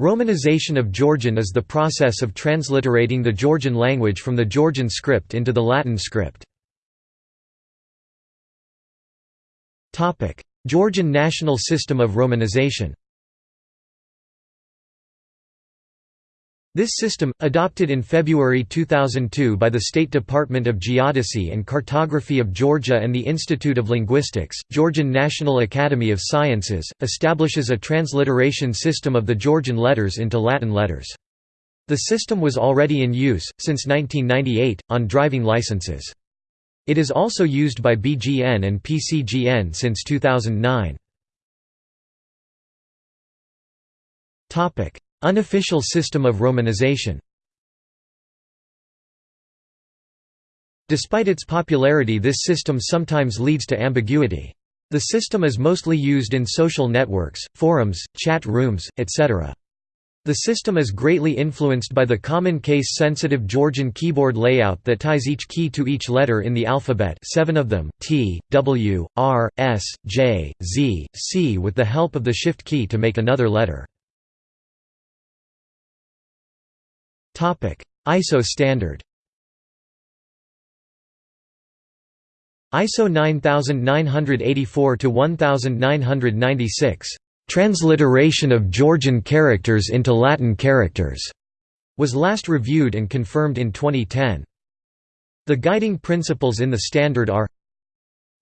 Romanization of Georgian is the process of transliterating the Georgian language from the Georgian script into the Latin script. Georgian national system of romanization This system, adopted in February 2002 by the State Department of Geodesy and Cartography of Georgia and the Institute of Linguistics, Georgian National Academy of Sciences, establishes a transliteration system of the Georgian letters into Latin letters. The system was already in use, since 1998, on driving licenses. It is also used by BGN and PCGN since 2009. Unofficial system of romanization Despite its popularity this system sometimes leads to ambiguity. The system is mostly used in social networks, forums, chat rooms, etc. The system is greatly influenced by the common case-sensitive Georgian keyboard layout that ties each key to each letter in the alphabet seven of them, T, W, R, S, J, Z, C with the help of the shift key to make another letter. ISO standard ISO 9984 to 1996 Transliteration of Georgian characters into Latin characters was last reviewed and confirmed in 2010. The guiding principles in the standard are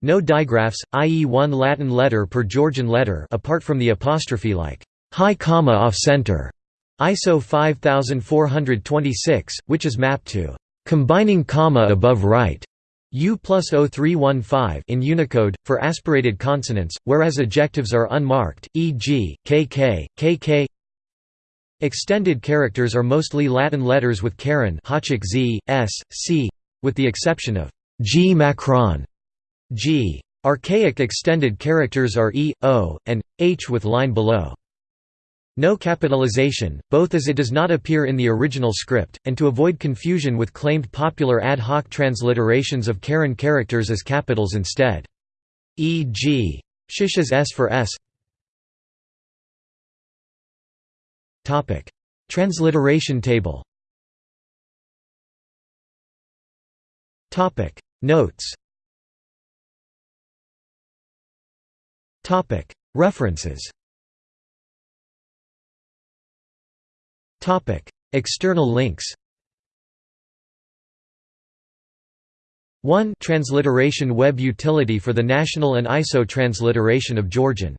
no digraphs, i.e. one Latin letter per Georgian letter apart from the apostrophe like high comma off center ISO 5426, which is mapped to combining comma above right U plus 0315 in Unicode, for aspirated consonants, whereas ejectives are unmarked, e.g., kk, kk. Extended characters are mostly Latin letters with caron z, s, c, with the exception of g macron, g. Archaic extended characters are e, o, and h with line below. No capitalization, both as it does not appear in the original script, and to avoid confusion with claimed popular ad hoc transliterations of caron characters as capitals instead. E.g. shish as S for S. Transliteration table. Notes. References External links. 1 Transliteration web utility for the national and ISO transliteration of Georgian